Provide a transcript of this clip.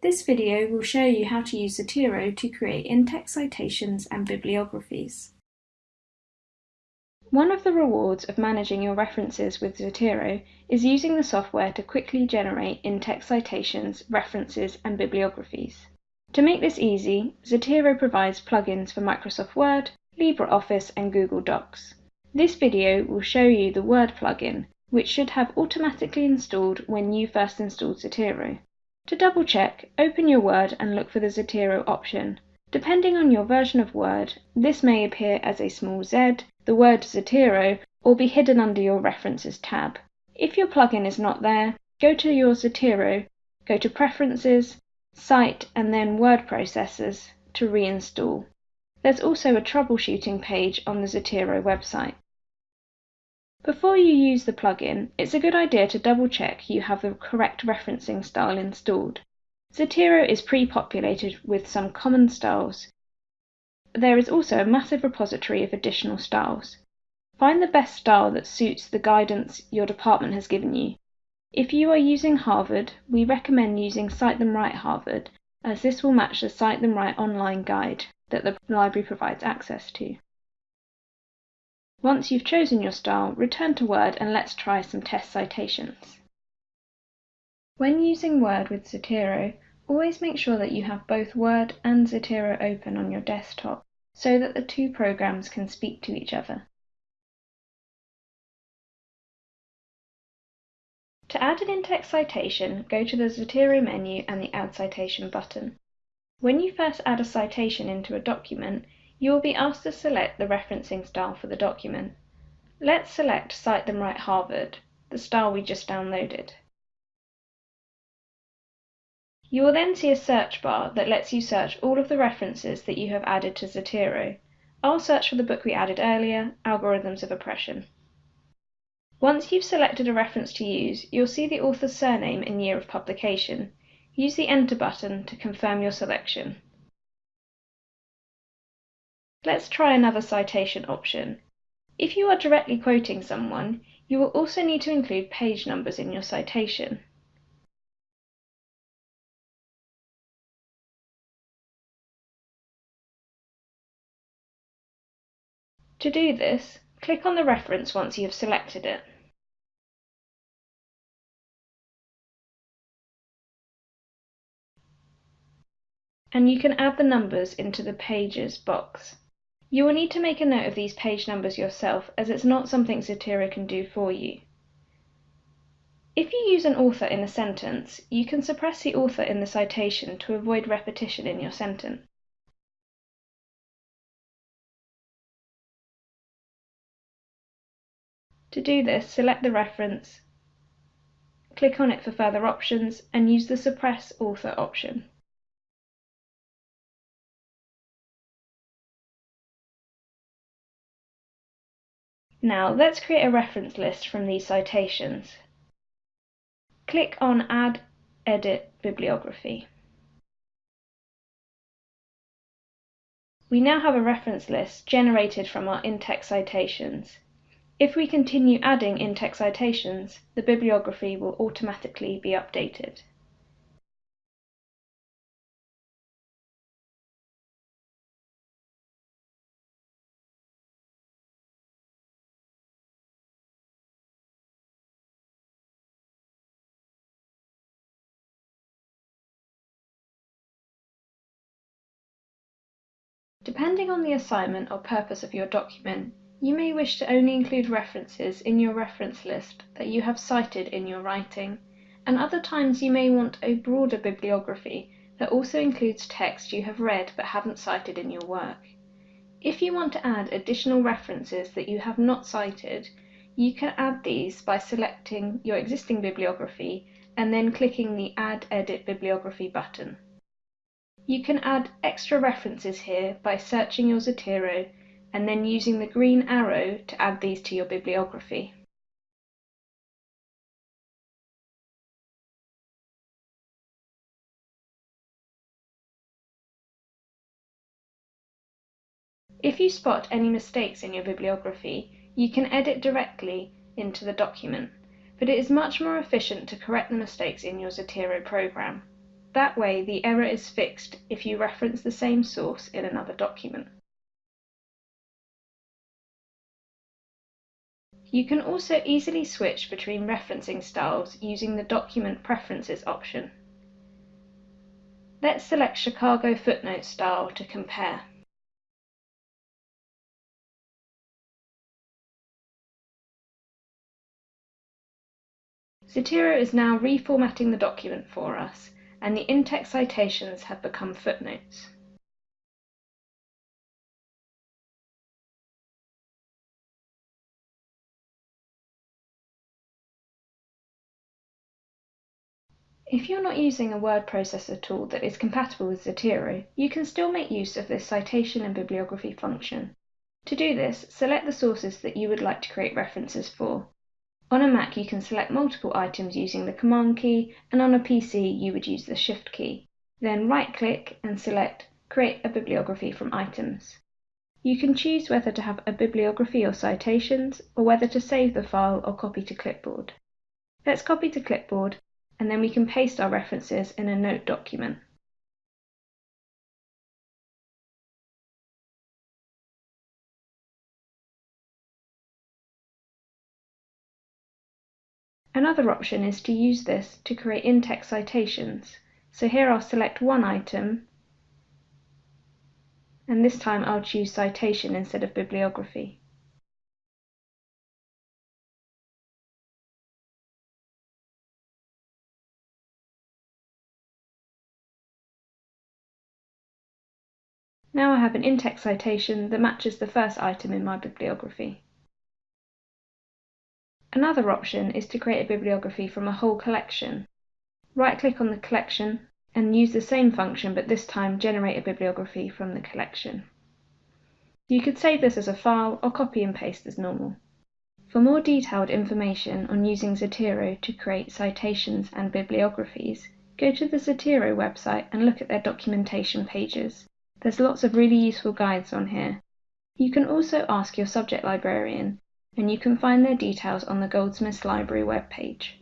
This video will show you how to use Zotero to create in-text citations and bibliographies. One of the rewards of managing your references with Zotero is using the software to quickly generate in-text citations, references, and bibliographies. To make this easy, Zotero provides plugins for Microsoft Word, LibreOffice, and Google Docs. This video will show you the Word plugin, which should have automatically installed when you first installed Zotero. To double check, open your Word and look for the Zotero option. Depending on your version of Word, this may appear as a small Z, the word Zotero, or be hidden under your References tab. If your plugin is not there, go to your Zotero, go to Preferences, Cite, and then Word Processors to reinstall. There's also a troubleshooting page on the Zotero website. Before you use the plugin, it's a good idea to double check you have the correct referencing style installed. Zotero is pre-populated with some common styles. There is also a massive repository of additional styles. Find the best style that suits the guidance your department has given you. If you are using Harvard, we recommend using Cite Them Right Harvard, as this will match the Cite Them Right online guide that the library provides access to. Once you've chosen your style, return to Word and let's try some test citations. When using Word with Zotero, always make sure that you have both Word and Zotero open on your desktop so that the two programs can speak to each other. To add an in-text citation, go to the Zotero menu and the Add Citation button. When you first add a citation into a document, you will be asked to select the referencing style for the document. Let's select Cite Them Right Harvard, the style we just downloaded. You will then see a search bar that lets you search all of the references that you have added to Zotero. I'll search for the book we added earlier, Algorithms of Oppression. Once you've selected a reference to use, you'll see the author's surname and year of publication. Use the Enter button to confirm your selection. Let's try another citation option. If you are directly quoting someone, you will also need to include page numbers in your citation. To do this, click on the reference once you have selected it. And you can add the numbers into the Pages box. You will need to make a note of these page numbers yourself as it's not something Zotero can do for you. If you use an author in a sentence, you can suppress the author in the citation to avoid repetition in your sentence. To do this, select the reference, click on it for further options, and use the Suppress Author option. Now let's create a reference list from these citations. Click on Add Edit Bibliography. We now have a reference list generated from our in-text citations. If we continue adding in-text citations, the bibliography will automatically be updated. Depending on the assignment or purpose of your document, you may wish to only include references in your reference list that you have cited in your writing, and other times you may want a broader bibliography that also includes text you have read but haven't cited in your work. If you want to add additional references that you have not cited, you can add these by selecting your existing bibliography and then clicking the Add Edit Bibliography button. You can add extra references here by searching your Zotero and then using the green arrow to add these to your bibliography. If you spot any mistakes in your bibliography, you can edit directly into the document, but it is much more efficient to correct the mistakes in your Zotero program. That way the error is fixed if you reference the same source in another document. You can also easily switch between referencing styles using the Document Preferences option. Let's select Chicago footnote style to compare. Zotero is now reformatting the document for us, and the in-text citations have become footnotes. If you're not using a word processor tool that is compatible with Zotero, you can still make use of this citation and bibliography function. To do this, select the sources that you would like to create references for. On a Mac, you can select multiple items using the Command key, and on a PC, you would use the Shift key. Then right-click and select Create a bibliography from items. You can choose whether to have a bibliography or citations, or whether to save the file or copy to clipboard. Let's copy to clipboard and then we can paste our references in a note document. Another option is to use this to create in-text citations. So here I'll select one item, and this time I'll choose citation instead of bibliography. Now I have an in-text citation that matches the first item in my bibliography. Another option is to create a bibliography from a whole collection. Right-click on the collection and use the same function but this time generate a bibliography from the collection. You could save this as a file or copy and paste as normal. For more detailed information on using Zotero to create citations and bibliographies, go to the Zotero website and look at their documentation pages. There's lots of really useful guides on here. You can also ask your subject librarian, and you can find their details on the Goldsmiths Library webpage.